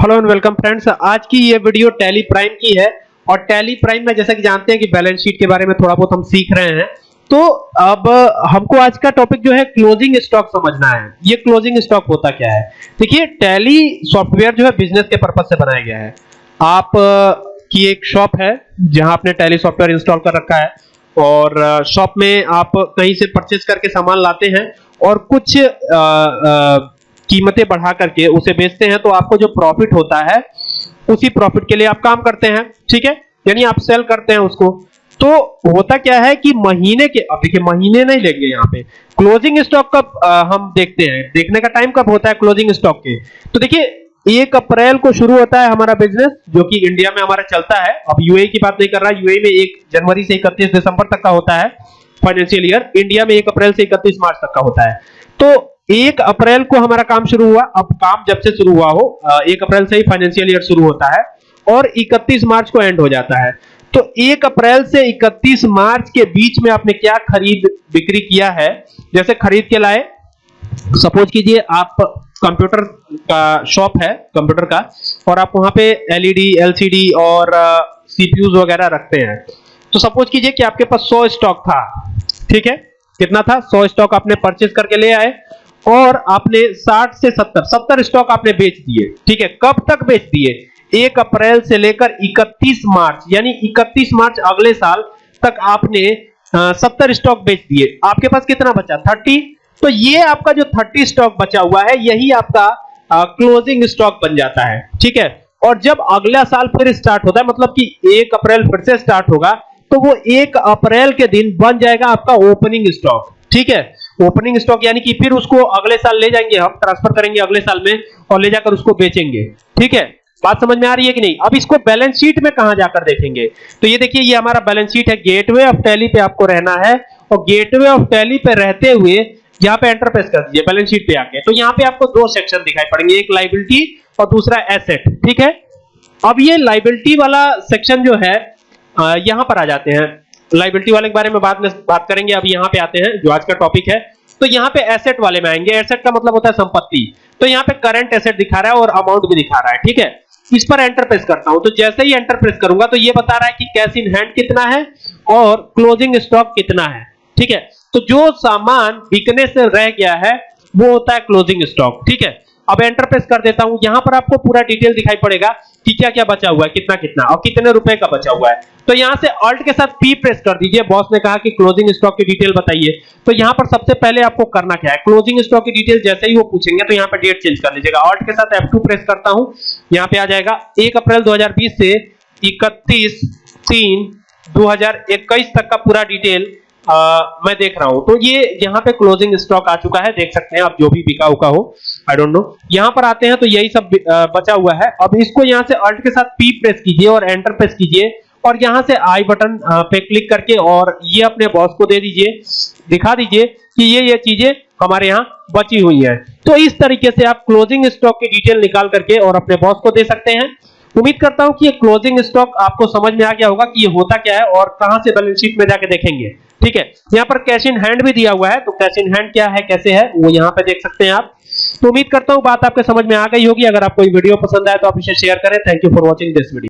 Hello and welcome friends आज की ये वीडियो टैली प्राइम की है और टैली प्राइम में जैसा कि जानते हैं कि बैलेंस शीट के बारे में थोड़ा बहुत हम सीख रहे हैं। तो अब हमको आज का टॉपिक जो है क्लोजिंग स्टॉक समझना है। ये क्लोजिंग स्टॉक होता क्या है? देखिए टैली सॉफ्टवेयर जो है बिज़नेस के पर्पज से बनाया गया है। आप की एक शॉप है जहाँ आपने टैली सॉफ्टवेयर इंस्टॉल कर रखा है और शॉप में आप कहीं से परचेज करके सामान लाते हैं और कुछ आ, आ, कीमतें बढ़ा करके उसे बेचते हैं तो आपको जो प्रॉफिट होता है, उसी प्रॉफिट के लिए आप काम करते हैं, ठीक है? यानी आप सेल करते हैं उसको। तो होता क्या है कि महीने के, अब देखिए, महीने नहीं लेंगे यहाँ पे। क्लोजिंग स्टॉक कब हम देखते हैं। देखने का टाइम कब होता है क्लोजिंग स्टॉक के? तो देखिए, एक अप्रैल को शुरू होता है हमारा बिज़नेस जो कि इंडिया में हमारा चलता है। अब यूए की बात नहीं कर रहा यूए में एक जनवरी से इकतीस दिसंबर तक का होता है फाइनेंशियल ईयर इंडिया में एक अप्रैल से इकतीस मार्च तक का होता है। तो एक अप्रैल को हमारा काम शुरू हुआ। अब काम जब से शुरू हुआ हो एक अप्रैल से ही फाइनेंशियल ईयर शुरू होता है और 31 मार्च को एंड हो जाता है। तो एक अप्रैल से 31 मार्च के बीच में आपने क्या खरीद बिक्री किया है? जैसे खरीद के लाए, सपोज़ कीजिए आप कंप्यूटर का शॉप है, कंप्यूटर का, और आप वहाँ पे एलईडी एलसीडी और सीपीयूज वगैरह रखते हैं। तो सपोज़ कीजिए कि आपके पास 100 स्टॉक था, ठीक है? कितना था? 100 स्टॉक आपने परचेज करके ले आए। और आपने 60 से 70 70 स्टॉक आपने बेच दिए ठीक है? कब तक बेच दिए? एक अप्रैल से लेकर 31 मार्च यानी 31 मार्च अगले साल तक आपने सत्तर स्टॉक बेच दिए। आपके पास कितना बचा? 30 तो ये आपका जो 30 स्टॉक बचा हुआ है यही आपका आ, क्लोजिंग स्टॉक बन जाता है ठीक है? और जब अगला साल फिर स्टार्ट होता है मतलब कि एक अप्रैल फिर से स्टार्ट होगा तो वो एक अप्रैल के दिन बन जाएगा आपका ओपनिंग स्टॉक ठीक है? ओपनिंग स्टॉक यानी कि फिर उसको अगले साल ले जाएँगे हम ट्रांसफ़र करेंगे अगले साल में और ले जाकर उसको बेचेंगे। ठीक है? बात समझ में आ रही है कि नहीं? अब इसको बैलेंस शीट में कहाँ जाकर देखेंगे? तो ये देखिए, ये हमारा बैलेंस शीट है। गेटवे ऑफ़ टैली पे आपको रहना है और गेटवे ऑफ़ टैली पे रहते हुए यहाँ पे एंटर प्रेस कर दीजिए बैलेंस शीट पे आके। तो यहाँ पे आपको दो सेक्शन दिखाई पड़ेंगे, एक लाइबिलिटी और दूसरा एसेट ठीक है? अब ये लाइबिलिटी वाला सेक्शन जो है यहाँ पर आ जाते हैं। लाइबिलिटी वाले के बारे में बाद में बात करेंगे। अब यहाँ पे आते हैं, जो आज का टॉपिक है। तो यहाँ पे एसेट वाले में आएँगे। एसेट का मतलब होता है संपत्ति। तो यहाँ पे करंट एसेट दिखा रहा है और अमाउंट भी दिखा रहा है, ठीक है? इस पर एंटर प्रेस करता हूँ। तो जैसे ही एंटर प्रेस करूँगा तो ये बता रहा है कि कैश इन हैंड कितना है और क्लोजिंग स्टॉक कितना है, ठीक है? तो जो सामान बिकने से रह गया है, वो होता है क्लोजिंग स्टॉक ठीक है? अब एंटर प्रेस कर देता हूँ। यहाँ पर आपको पूरा डिटेल दिखाई पड़ेगा कि क्या क्या बचा हुआ है, कितना कितना, और कितने रुपए का बचा हुआ है। तो यहाँ से ऑल्ट के साथ पी प्रेस कर दीजिए। बॉस ने कहा कि क्लोजिंग स्टॉक की डिटेल बताइए। तो यहाँ पर सबसे पहले आपको करना क्या है? क्लोजिंग स्टॉक की डिटेल जैसे ही वो पूछेंगे तो यहाँ पर डेट चेंज कर लीजिएगा। ऑल्ट के साथ F2 प्रेस करता हूँ। यहाँ पे आ जाएगा। 1 अप्रैल 2020 से 31 3 2021 तक का पूरा डिटेल आ, मैं देख रहा हूँ। तो ये यहाँ पे क्लोजिंग स्टॉक आ चुका है देख सकते हैं आप जो भी बिका हुआ हो। आई डोंट नो यहाँ पर आते हैं तो यही सब बचा हुआ है। अब इसको यहाँ से अल्ट के साथ पी प्रेस कीजिए और एंटर प्रेस कीजिए और यहाँ से आई बटन पे क्लिक करके और ये अपने बॉस को दे दीजिए। दिखा दीजिए कि ये ये चीज़ें हमारे यहाँ बची हुई है। तो इस तरीके से आप क्लोजिंग स्टॉक की डिटेल निकाल करके और अपने बॉस को दे सकते हैं। उम्मीद करता हूँ कि ये क्लोजिंग स्टॉक आपको समझ में आ गया होगा कि ये होता क्या है और कहाँ से बैलेंस शीट में जाके देखेंगे। ठीक है? यहाँ पर कैश इन हैंड भी दिया हुआ है तो कैश इन हैंड क्या है, कैसे है, वो यहाँ पे देख सकते हैं आप। तो उम्मीद करता हूँ बात आपके समझ में आ गई होगी। अगर आपको वीडियो पसंद आए तो आप इसे शेयर करें। Thank you for watching this video